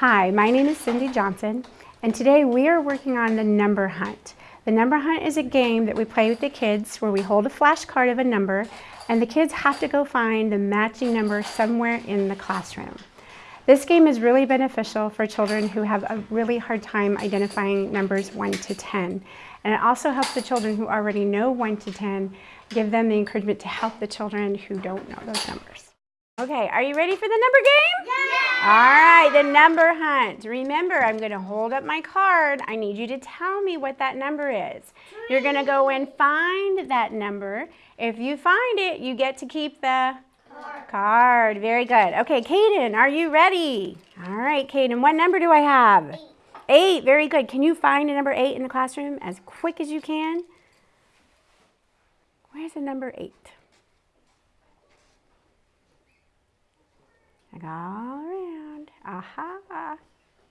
Hi, my name is Cindy Johnson, and today we are working on the number hunt. The number hunt is a game that we play with the kids where we hold a flashcard of a number and the kids have to go find the matching number somewhere in the classroom. This game is really beneficial for children who have a really hard time identifying numbers 1 to 10. And it also helps the children who already know 1 to 10, give them the encouragement to help the children who don't know those numbers. Okay, are you ready for the number game? Yeah. All right, the number hunt. Remember, I'm going to hold up my card. I need you to tell me what that number is. You're going to go and find that number. If you find it, you get to keep the card. card. Very good. Okay, Kaden, are you ready? All right, Kaden, what number do I have? Eight. Eight, very good. Can you find a number eight in the classroom as quick as you can? Where's the number eight? All. Aha.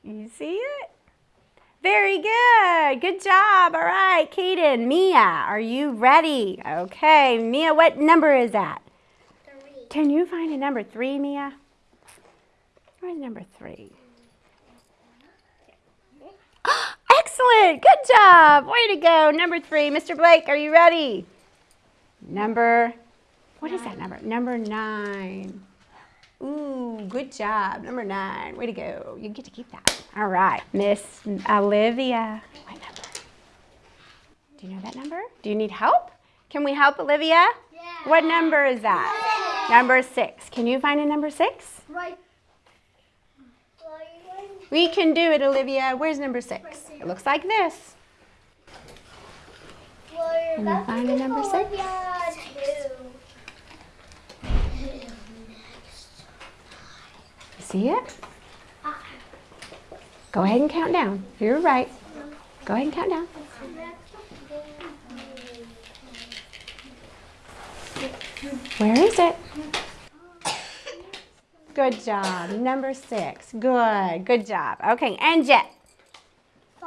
You see it? Very good. Good job. All right, Kaden, Mia, are you ready? Okay, Mia, what number is that? Three. Can you find a number three, Mia? Where's number three? Excellent. Good job. Way to go. Number three. Mr. Blake, are you ready? Number, what is that number? Number nine. Ooh, good job. Number nine. Way to go. You get to keep that. All right. Miss Olivia. What number? Do you know that number? Do you need help? Can we help Olivia? Yeah. What number is that? Number six. Can you find a number six? Right. We can do it, Olivia. Where's number six? It looks like this. Can you find a number six? See it? Go ahead and count down. You're right. Go ahead and count down. Where is it? Good job. Number six. Good. Good job. Okay, and Jet.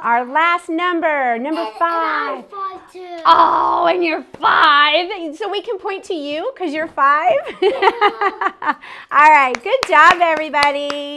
Our last number, number five. Five too. Oh, and you're five. So we can point to you because you're five? All right. Good job, everybody.